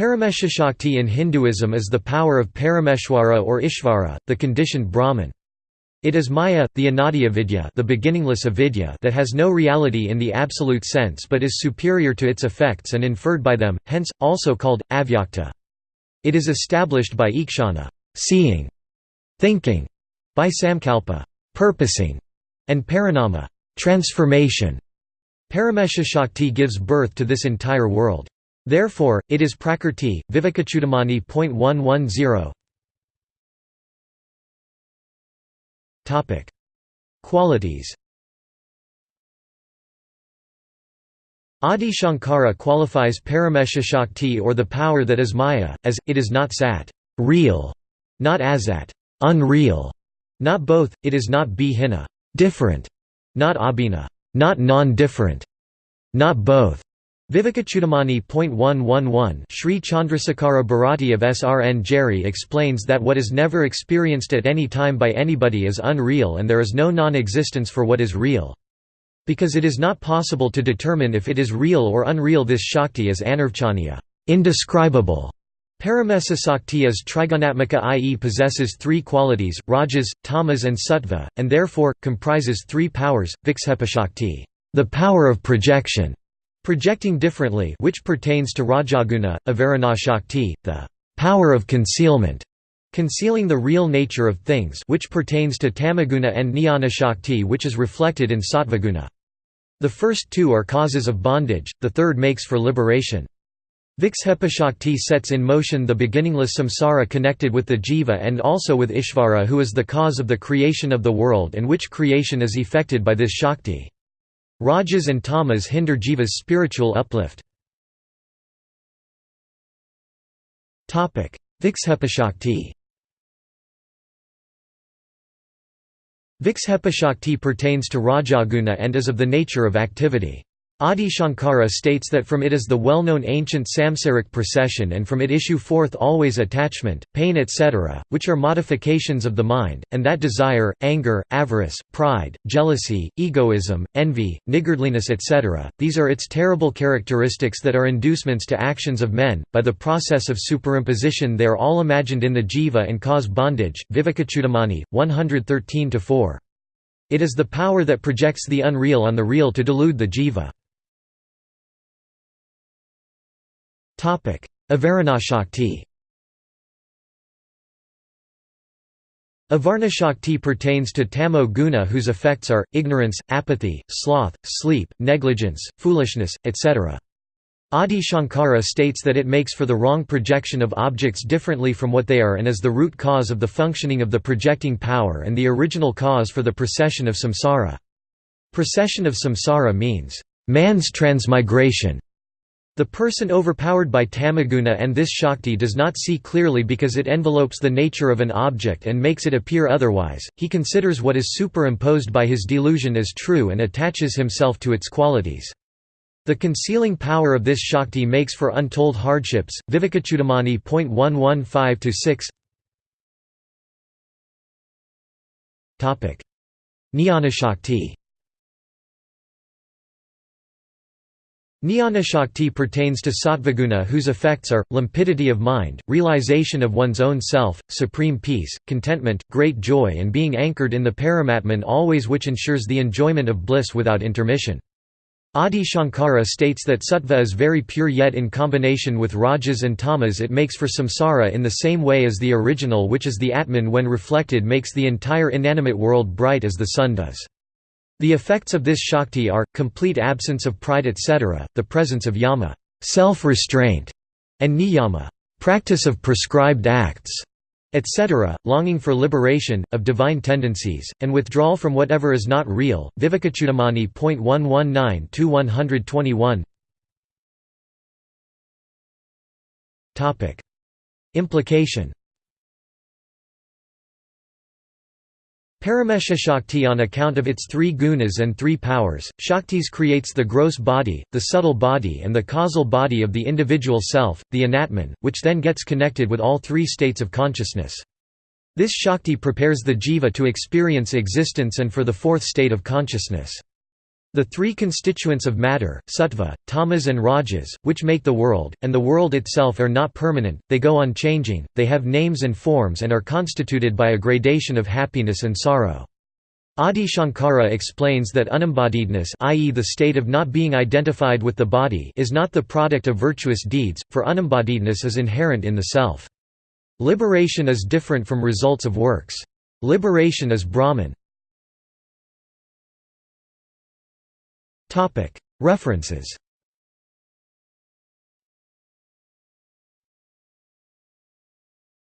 Parameshashakti in Hinduism is the power of Parameshwara or Ishvara, the conditioned Brahman. It is Maya, the Anadya the beginningless avidya that has no reality in the absolute sense but is superior to its effects and inferred by them, hence, also called, avyakta. It is established by ikshana seeing", thinking", by samkalpa purposing", and parinama transformation". Parameshashakti gives birth to this entire world. Therefore, it is Prakrti, Vivekachudamani.110 Qualities Adi Shankara qualifies Paramesha Shakti or the power that is Maya, as, it is not sat real, not asat unreal, not both, it is not bhina different, not abhina not non-different, not both. Vivekachudamani.111 Sri Chandrasekhara Bharati of Sringeri explains that what is never experienced at any time by anybody is unreal and there is no non-existence for what is real. Because it is not possible to determine if it is real or unreal this Shakti is anirvachaniya indescribable". Paramesa Sakti is i.e. possesses three qualities, rajas, tamas and sattva, and therefore, comprises three powers, Vikshepashakti the power of projection", Projecting differently which pertains to Rajaguna, Avarana Shakti, the power of concealment, concealing the real nature of things which pertains to Tamaguna and Jnana Shakti which is reflected in Sattvaguna. The first two are causes of bondage, the third makes for liberation. Vikshepashakti sets in motion the beginningless samsara connected with the jiva and also with Ishvara who is the cause of the creation of the world and which creation is effected by this Shakti. Rajas and tamas hinder jiva's spiritual uplift. Vikshepashakti Vikshepashakti pertains to Rajaguna and is of the nature of activity. Adi Shankara states that from it is the well-known ancient samsaric procession and from it issue forth always attachment, pain etc., which are modifications of the mind, and that desire, anger, avarice, pride, jealousy, egoism, envy, niggardliness etc., these are its terrible characteristics that are inducements to actions of men, by the process of superimposition they are all imagined in the jiva and cause bondage. Vivekachudamani, 113–4. It is the power that projects the unreal on the real to delude the jiva. Avaranashakti Avarnashakti pertains to tamo guna whose effects are, ignorance, apathy, sloth, sleep, negligence, foolishness, etc. Adi Shankara states that it makes for the wrong projection of objects differently from what they are and is the root cause of the functioning of the projecting power and the original cause for the procession of samsara. Procession of samsara means, man's transmigration, the person overpowered by tamaguna and this shakti does not see clearly because it envelopes the nature of an object and makes it appear otherwise, he considers what is superimposed by his delusion as true and attaches himself to its qualities. The concealing power of this shakti makes for untold hardships. Vivekachudamani.115-6 Jnana Shakti Jnana Shakti pertains to sattvaguna whose effects are, limpidity of mind, realization of one's own self, supreme peace, contentment, great joy and being anchored in the Paramatman always which ensures the enjoyment of bliss without intermission. Adi Shankara states that sattva is very pure yet in combination with rajas and tamas it makes for samsara in the same way as the original which is the atman when reflected makes the entire inanimate world bright as the sun does. The effects of this Shakti are, complete absence of pride etc., the presence of yama self-restraint", and niyama practice of prescribed acts", etc., longing for liberation, of divine tendencies, and withdrawal from whatever is not real. Vivekachudamani.119-121 Implication Paramesha Shakti on account of its three gunas and three powers, Shaktis creates the gross body, the subtle body and the causal body of the individual self, the anatman, which then gets connected with all three states of consciousness. This Shakti prepares the jiva to experience existence and for the fourth state of consciousness. The three constituents of matter, sattva, tamas and rajas, which make the world, and the world itself are not permanent, they go on changing, they have names and forms and are constituted by a gradation of happiness and sorrow. Adi Shankara explains that unembodiedness i.e. the state of not being identified with the body is not the product of virtuous deeds, for unembodiedness is inherent in the self. Liberation is different from results of works. Liberation is Brahman. References